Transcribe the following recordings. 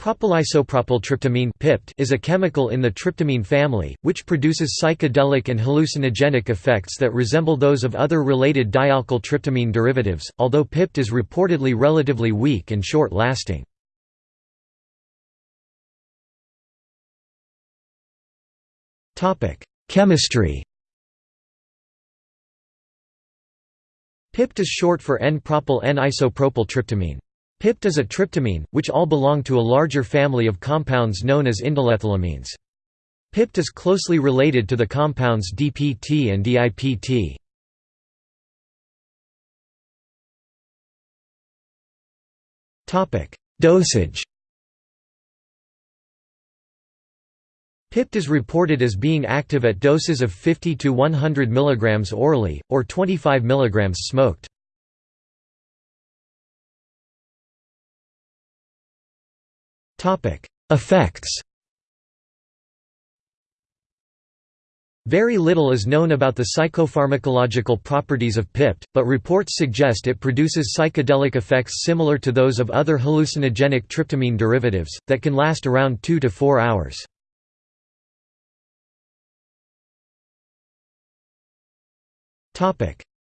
Propylisopropyltryptamine (PIPT) is a chemical in the tryptamine family, which produces psychedelic and hallucinogenic effects that resemble those of other related dialkyl tryptamine derivatives, although PIPT is reportedly relatively weak and short-lasting. Chemistry PIPT is short for N-propyl N-isopropyl PIPT is a tryptamine, which all belong to a larger family of compounds known as indolethylamines. PIPT is closely related to the compounds DPT and DIPT. Dosage PIPT is reported as being active at doses of 50 to 100 mg orally, or 25 mg smoked. Effects Very little is known about the psychopharmacological properties of PIPT, but reports suggest it produces psychedelic effects similar to those of other hallucinogenic tryptamine derivatives, that can last around 2 to 4 hours.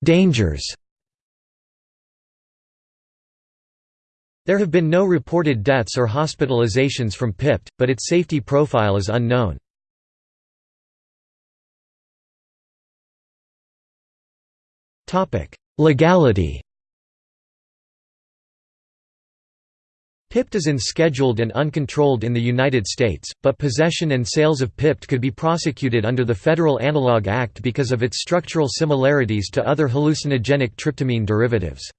Dangers There have been no reported deaths or hospitalizations from PIPT, but its safety profile is unknown. Legality PIPT is unscheduled and uncontrolled in the United States, but possession and sales of PIPT could be prosecuted under the Federal Analog Act because of its structural similarities to other hallucinogenic tryptamine derivatives.